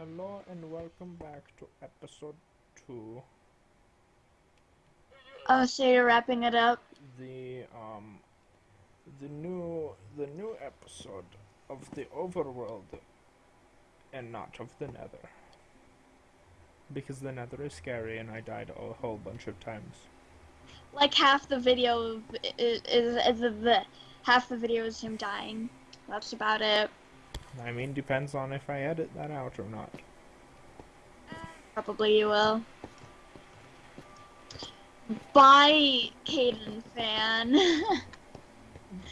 Hello and welcome back to episode 2. Oh, so you're wrapping it up? The um the new the new episode of the overworld and not of the nether. Because the nether is scary and I died a whole bunch of times. Like half the video is, is, is the half the video is him dying. That's about it. I mean depends on if I edit that out or not. Probably you will. Bye, Caden fan.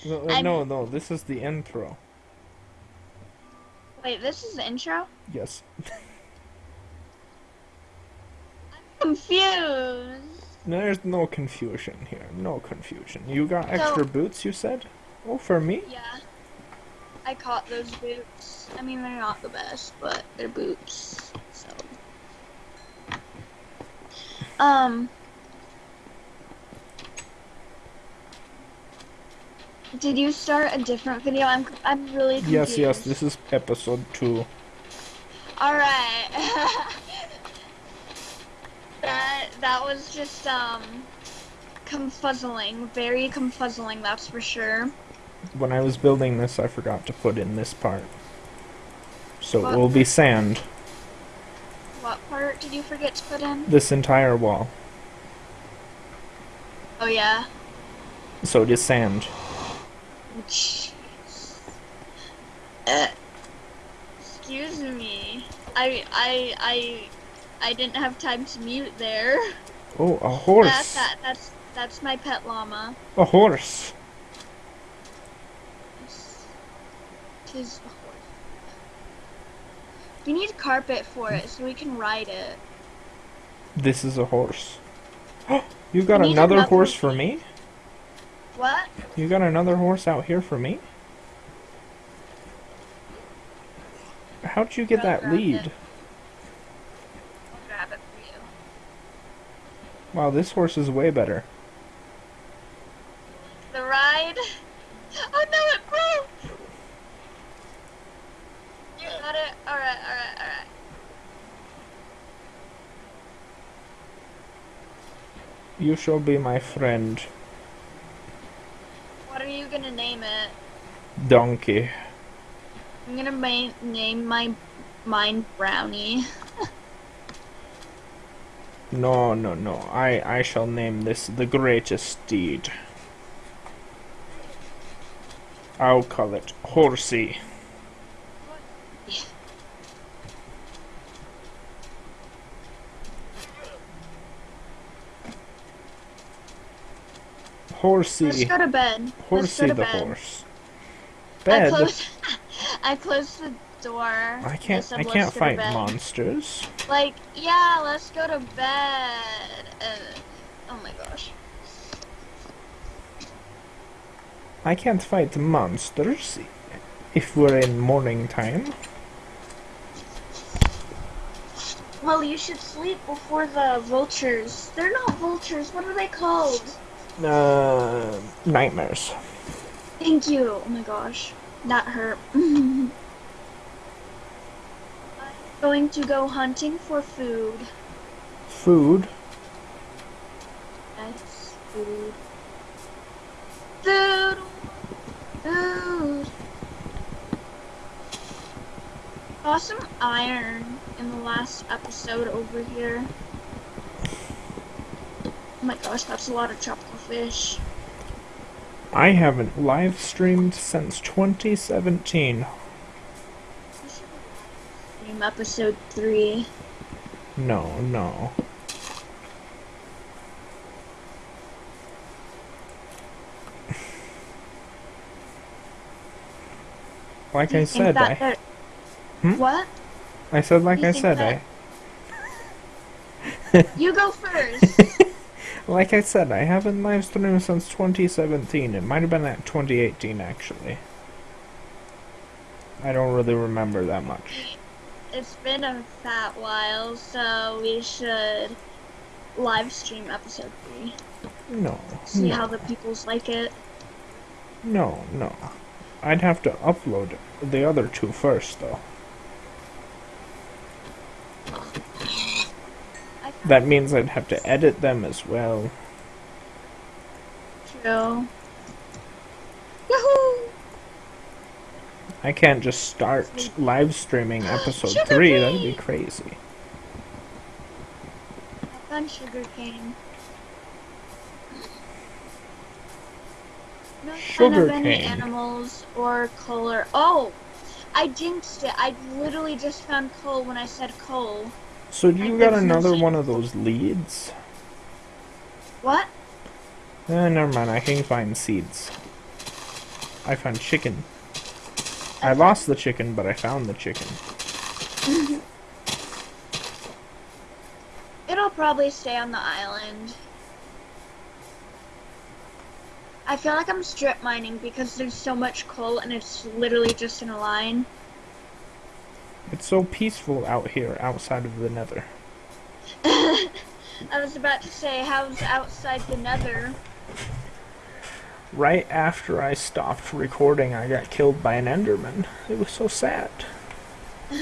No, no, no, this is the intro. Wait, this is the intro? Yes. Confused. There's no confusion here. No confusion. You got extra So- boots, you said? Oh, for me? Yeah. I caught those boots. I mean, they're not the best, but they're boots. So. Um. Did you start a different video? I'm I'm really confused. Yes, yes, this is episode 2. All right. that that was just um confuzzling, very confuzzling. That's for sure. When I was building this, I forgot to put in this part. So What? it will be sand, What part did you forget to put in? this entire wall. Oh yeah. So it is sand. Uh, excuse me. I I I I didn't have time to mute there. Oh, a That, horse! that that's that's my pet llama. A horse! Horse. We need carpet for it so we can ride it. This is a horse. you got another another horse for me? What? You got another horse out here for me? How'd you get that lead? it. I'll grab it for you. Wow, this horse is way better. The ride. Oh no, it broke. You got it. All right, all right, all right. You shall be my friend, What are you gonna name it? donkey. I'm gonna ma- name my mine Brownie. No, no, no. I, I shall name this the greatest steed. I'll call it Horsey. Let's go to bed. Horsey to the bed. horse. I Bed. closed. I closed the door. I can't. I can't fight monsters. Like, yeah, let's go to bed. Uh, oh my gosh. I can't fight monsters. If we're in morning time. Well, you should sleep before the vultures. They're not vultures. What are they called? Uh, nightmares. Thank you. Oh my gosh. That hurt. I'm going to go hunting for food. Food. Yes, food. Food! Food! Saw some iron in the last episode over here. Oh my gosh, that's a lot of tropical fish. I haven't live streamed since 2017. Stream episode 3. No, no. Like I said, I, Hmm? What? I said like I said, that- I, You go first. Like I said, I haven't live streamed since 2017. It might have been at 2018 actually. I don't really remember that much. it's been a fat while, so we should live stream episode 3. No, See no, how the peoples like it. no, no. I'd have to upload the other two first, though. That means I'd have to edit them as well. True. Yahoo! I can't just start live streaming episode Sugar 3, that'd be crazy. I found sugar cane. No sign of Sugar any animals or color. Oh, I jinxed it. I literally just found coal when I said coal. So do you got another one of those leads? What? Eh, never mind, I can find seeds. I found chicken. I lost the chicken, but I found the chicken. It'll probably stay on the island. I feel like I'm strip mining because there's so much coal and it's literally just in a line. It's so peaceful out here, outside of the nether. I was about to say, how's outside the nether? Right after I stopped recording, I got killed by an enderman. It was so sad.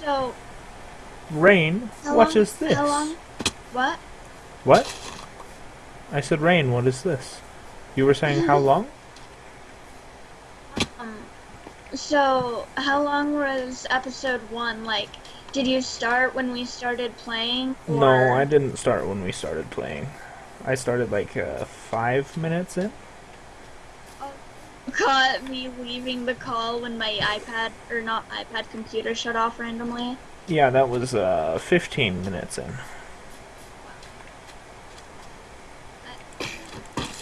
So, Rain, how what long, is this? How long? What? What? I said, Rain, what is this? You were saying how long? Um, so, how long was episode one? Like, did you start when we started playing? No, I didn't start when we started playing. I started like uh, five minutes in. caught me leaving the call when my iPad or not iPad computer shut off randomly. Yeah, that was uh, 15 minutes in.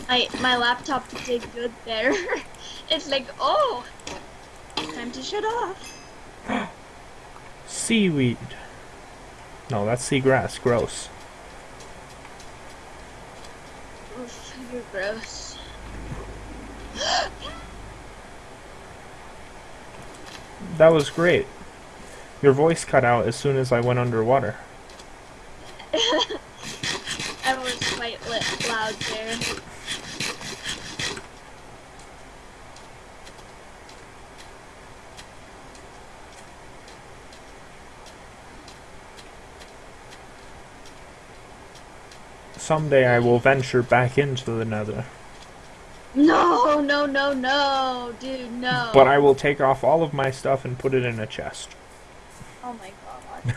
My my laptop did good there. it's like oh, time to shut off. Seaweed. No, that's seagrass. Gross. Oof, you're gross. That was great. Your voice cut out as soon as I went underwater. I was quite lit, loud there. Someday I will venture back into the nether. No, no, no, no, dude, no. But I will take off all of my stuff and put it in a chest. Oh my god.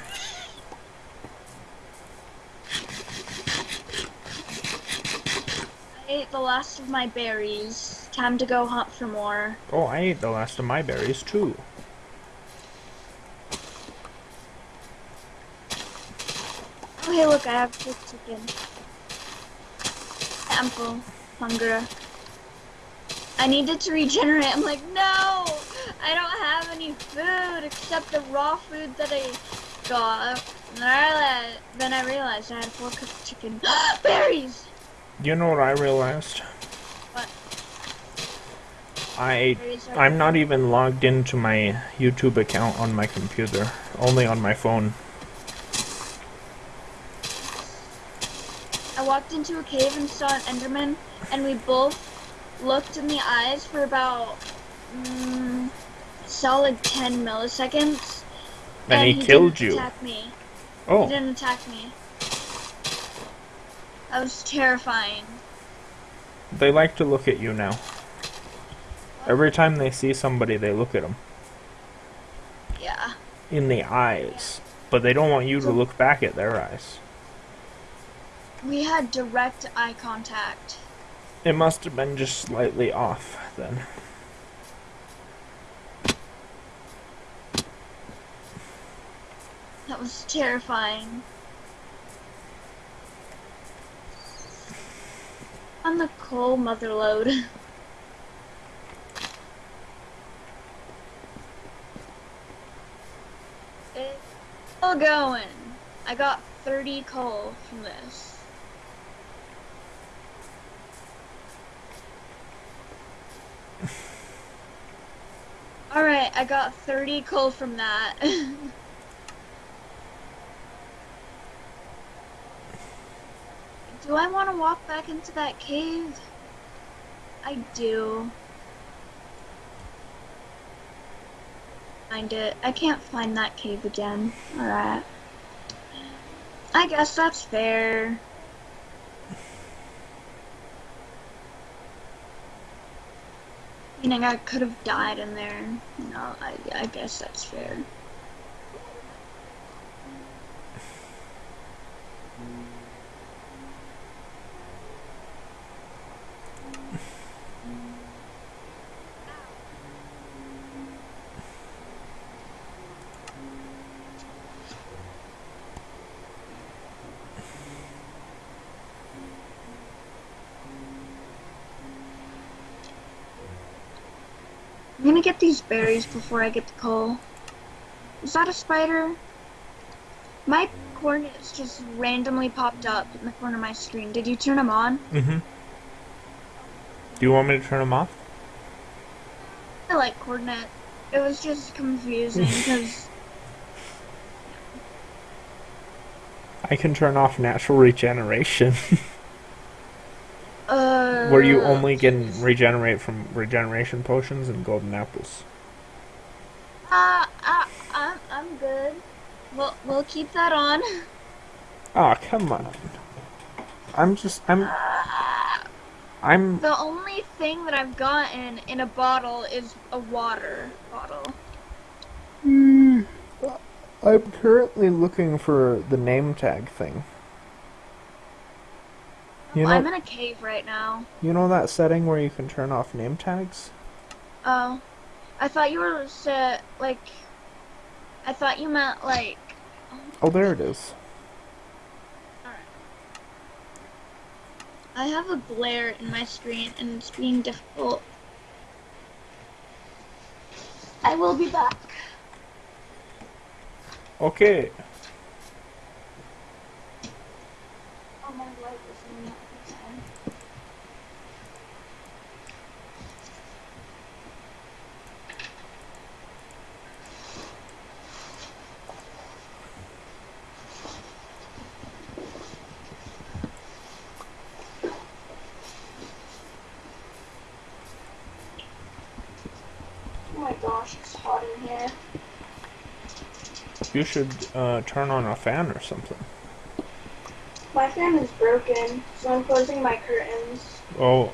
I ate the last of my berries. Time to go hunt for more. Oh, I ate the last of my berries too. Oh, hey, look, I have cooked chicken. I'm. Hunger. I needed to regenerate. I'm like, no! I don't have any food except the raw food that I got. And then I, realized, then I realized I had four cooked chicken. Berries! You know what I realized? What? I ate Berries are I'm not even logged into my YouTube account on my computer, only on my phone. I walked into a cave and saw an Enderman, and we both looked in the eyes for about mm, solid 10 milliseconds. And he killed didn't you. Attack me. He Oh, didn't attack me. That was terrifying. they like to look at you now. Every time they see somebody, they look at them Yeah. in the eyes, but they don't want you to look back at their eyes. We had direct eye contact. It must have been just slightly off then. That was terrifying. On the coal motherload. It's still going. I got 30 coal from this. Alright, I got 30 coal from that. Do I want to walk back into that cave? I do. find it. I can't find that cave again. Alright. I guess that's fair. I could have died in there. No, I, I guess that's fair. Get these berries before I get the coal. Is that a spider? My coordinates just randomly popped up in the corner of my screen. Did you turn them on? Mm-hmm. Do you want me to turn them off? I like coordinate. It was just confusing because I can turn off natural regeneration, where you only can regenerate from regeneration potions and golden apples. uh, uh I'm I'm good. We'll we'll keep that on. Oh, come on. I'm just, I'm, I'm, The only thing that I've gotten in a bottle is a water bottle. Hmm. I'm currently looking for the name tag thing. You know, I'm in a cave right now. you know that setting where you can turn off name tags? Oh, I thought you were set uh, like. I thought you meant like. Oh, there it is. I have a glare in my screen and it's being difficult. I will be back. Okay. Oh, my light is in the other side. Oh my gosh, it's hot in here. You should uh, turn on a fan or something. My fan is broken, so I'm closing my curtains. Oh.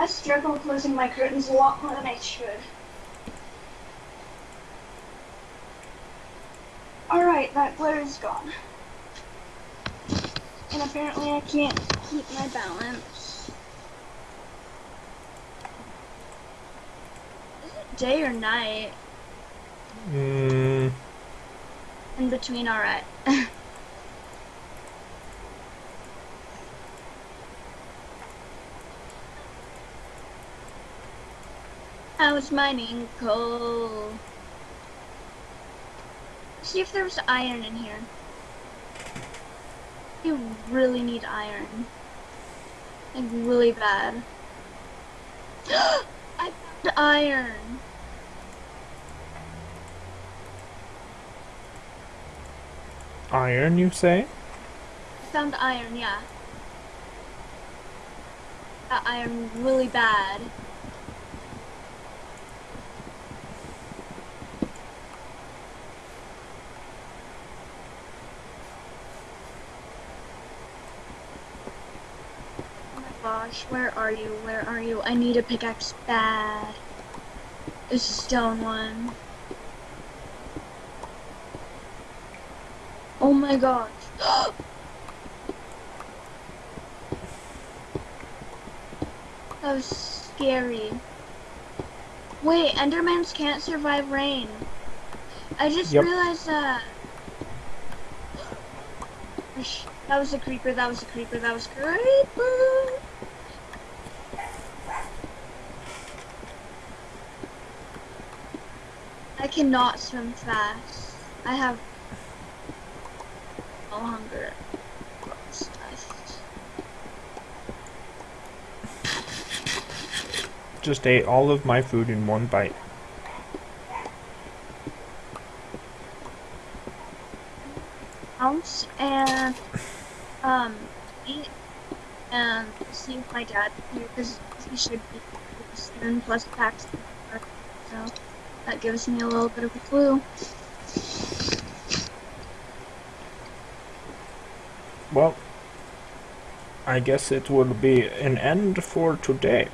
I struggle closing my curtains a lot more than I should. Alright, that glare is gone. And apparently I can't keep my balance. Is it day or night? Mm, In between, alright. I was mining coal. See if there's iron in here. You really need iron. Like, really bad. I found iron! iron, you say? I found iron, yeah. That iron really bad. Gosh, where are you? Where are you? I need a pickaxe bad. A stone one. Oh my gosh. That was scary. Wait, Endermans can't survive rain. I just Yep. realized that. That was a creeper, that was a creeper, that was a creeper. Cannot swim fast. I have no hunger. Just ate all of my food in one bite. house and um eat and see if my dad here because he should be plus packs so that gives me a little bit of a clue. Well, I guess it will be an end for today.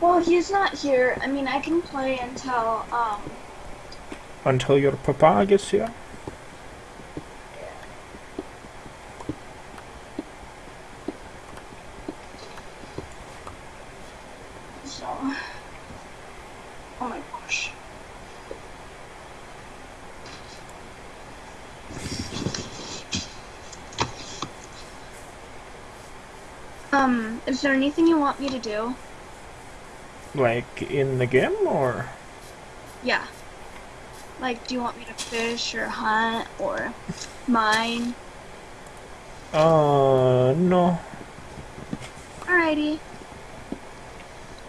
Well, he's not here. I mean, I can play until um Until your papa gets here. so. Oh my gosh. Um, is there anything you want me to do? Like in the game, or Yeah. Like, do you want me to fish or hunt or mine? uh, no. Alrighty.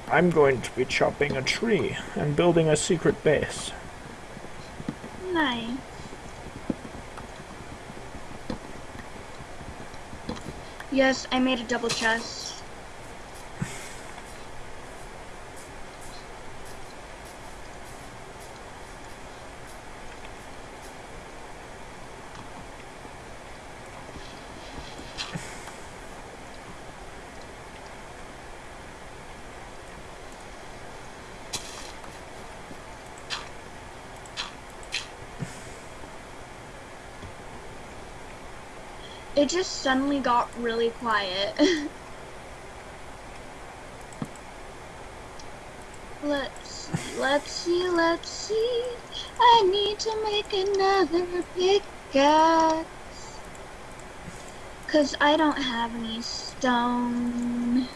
I'm going to be chopping a tree and building a secret base. Nice. Yes, I made a double chest. It just suddenly got really quiet. let's let's see, let's see. I need to make another pickaxe. Cause I don't have any stone.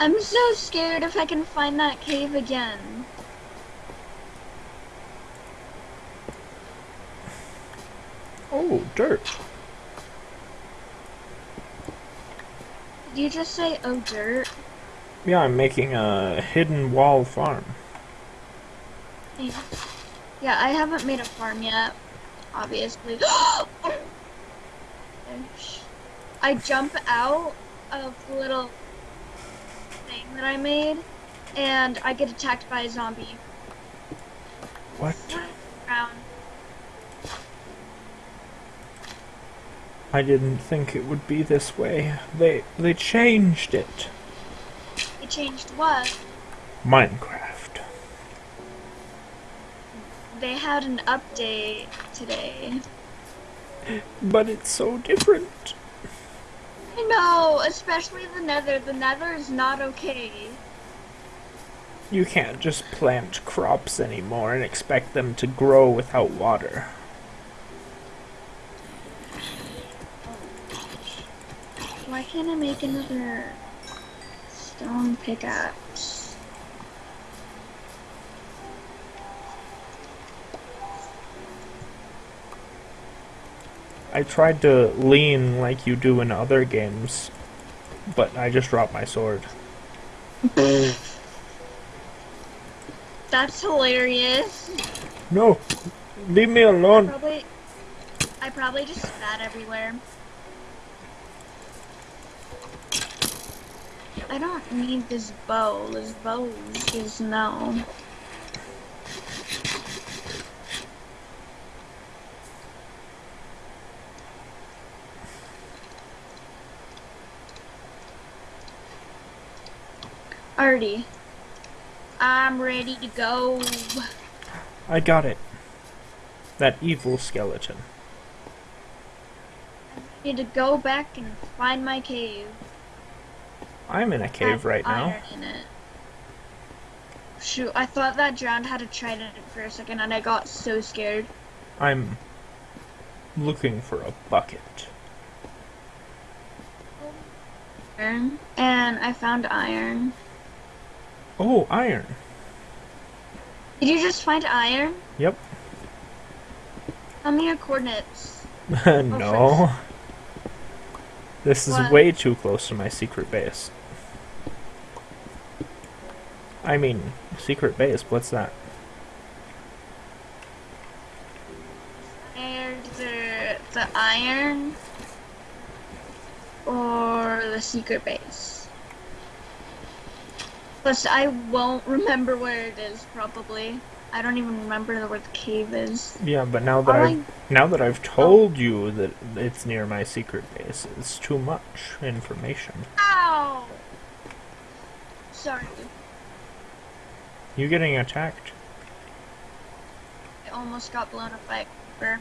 I'm so scared if I can find that cave again. Oh, dirt. Did you just say, oh, dirt? Yeah, I'm making a hidden wall farm. Yeah. I haven't made a farm yet, obviously. I jump out of the little that I made, and I get attacked by a zombie. What? I didn't think it would be this way. They they changed it. They changed what? Minecraft. They had an update today. But it's so different. I know, especially the nether. The nether is not okay. You can't just plant crops anymore and expect them to grow without water. Why can't I make another stone pickaxe? I tried to lean like you do in other games, but I just dropped my sword. That's hilarious. No, leave me alone. Probably, I probably just spat everywhere. I don't need this bow. This bow is no. Alrighty. I'm ready to go. I got it. That evil skeleton. I need to go back and find my cave. I'm in a cave right now. iron in it. Shoot, I thought that drowned had a trident for a second and I got so scared. I'm looking for a bucket. And I found iron. Oh, iron. Did you just find iron? Yep. Tell me your coordinates. no. Oh, this is What? way too close to my secret base. I mean, secret base, what's that? The iron or the secret base. Plus, I won't remember where it is. Probably, I don't even remember where the cave is. Yeah, but now that I've now that I've oh. told you that it's near my secret base, it's too much information. Ow! Sorry, You getting attacked? I almost got blown up by a creeper.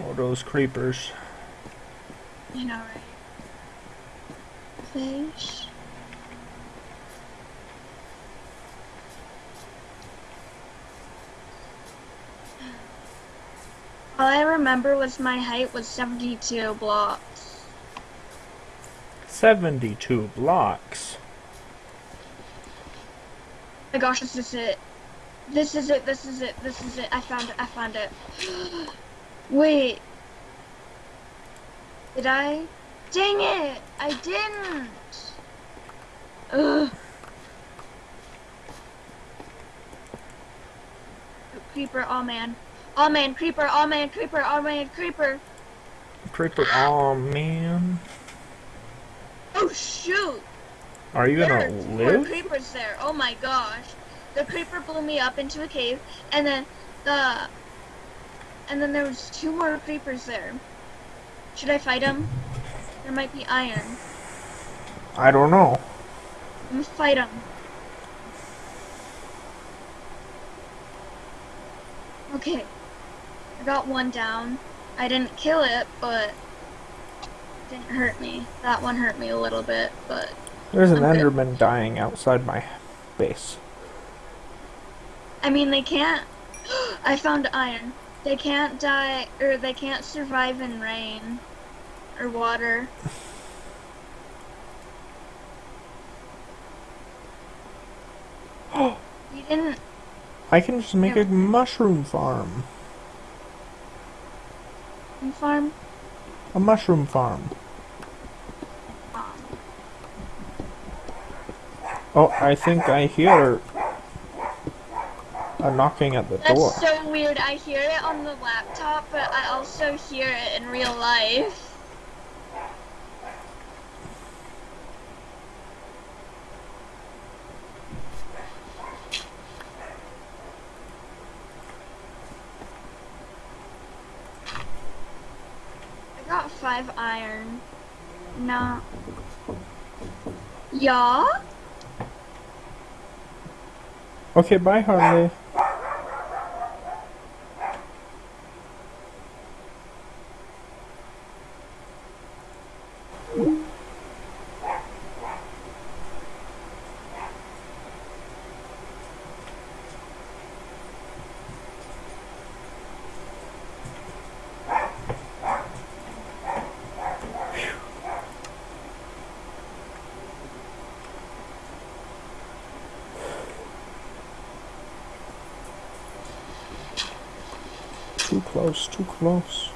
Oh, those creepers. You know, right? Fish. All I remember was my height was 72 blocks. 72 blocks. Oh my gosh, this is it. This is it, this is it, this is it. I found it, I found it. Wait. Did I? Dang it! I didn't! Ugh. Creeper, oh man. Oh man, creeper, oh man, creeper, oh man, creeper. Creeper. Oh man. Oh shoot! Are you There gonna more live? creepers there. Oh my gosh. The creeper blew me up into a cave, and then the, and then there was two more creepers there. Should I fight them? There might be iron. I don't know. I'm gonna fight them. Okay. I got one down. I didn't kill it, but it didn't hurt me. That one hurt me a little bit, but There's an I'm good. Enderman dying outside my base. I mean, they can't. I found iron. They can't die, or they can't survive in rain or water. you didn't. I can just make a mushroom farm. Farm. A mushroom farm. Oh, I think I hear a knocking at the that's door. so weird. I hear it on the laptop, but I also hear it in real life. I got five iron. Nah. Yeah? Okay, bye, Harley. Close, too close.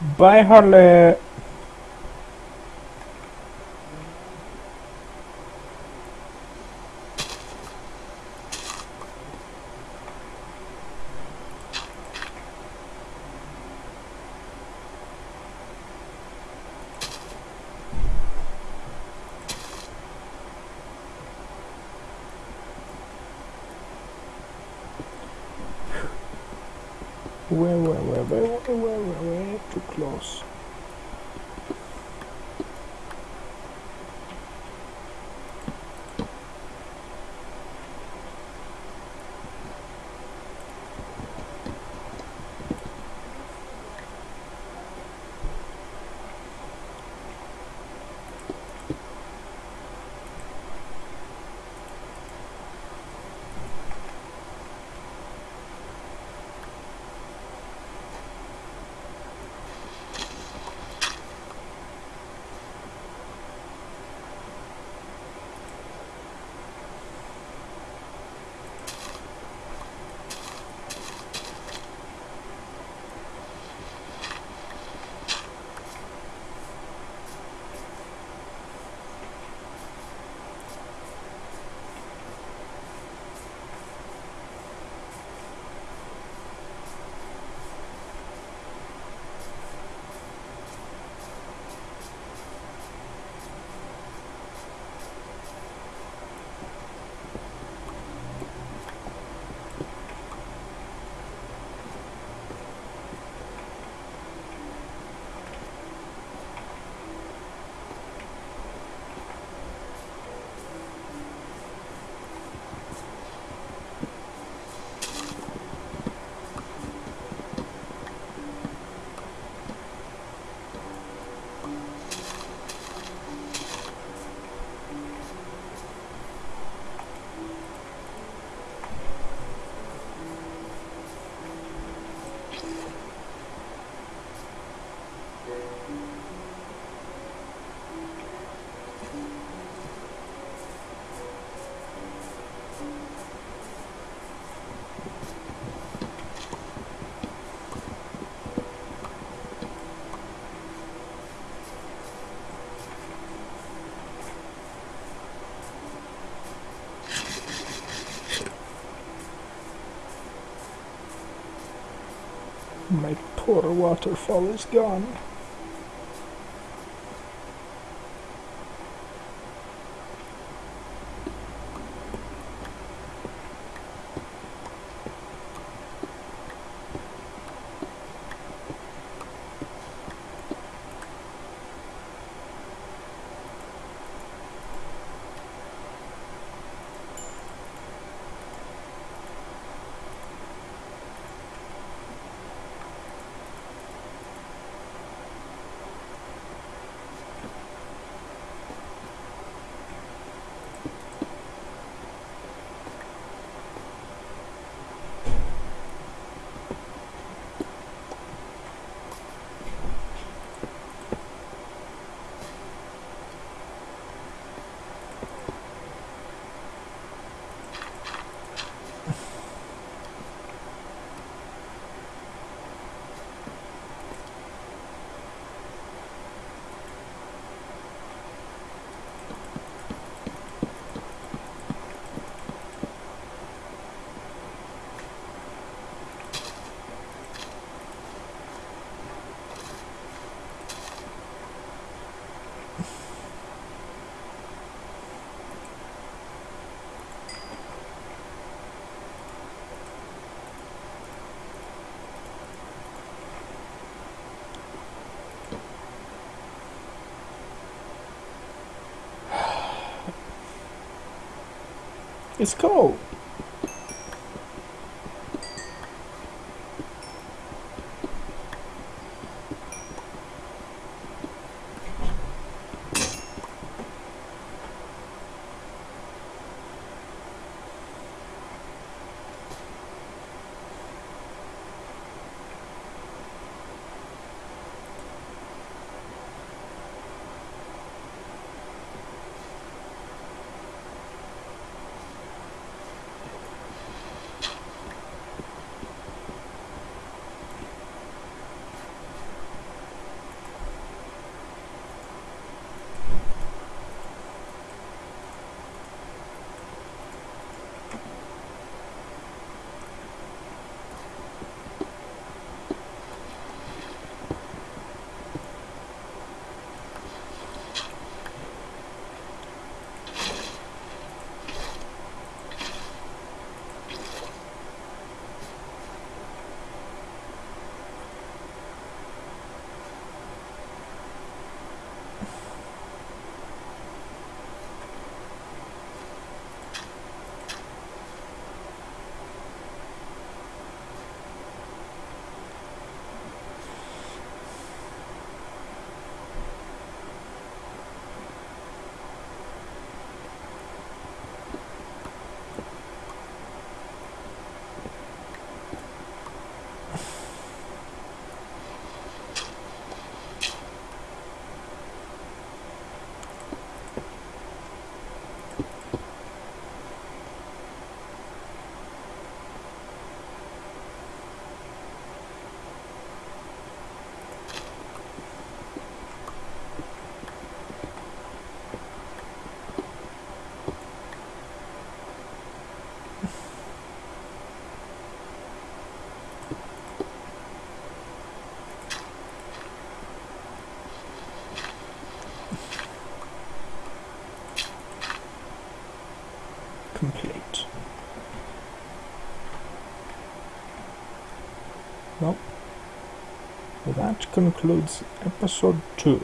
Bye, Harley. Poor waterfall is gone. It's cold. Concludes episode two.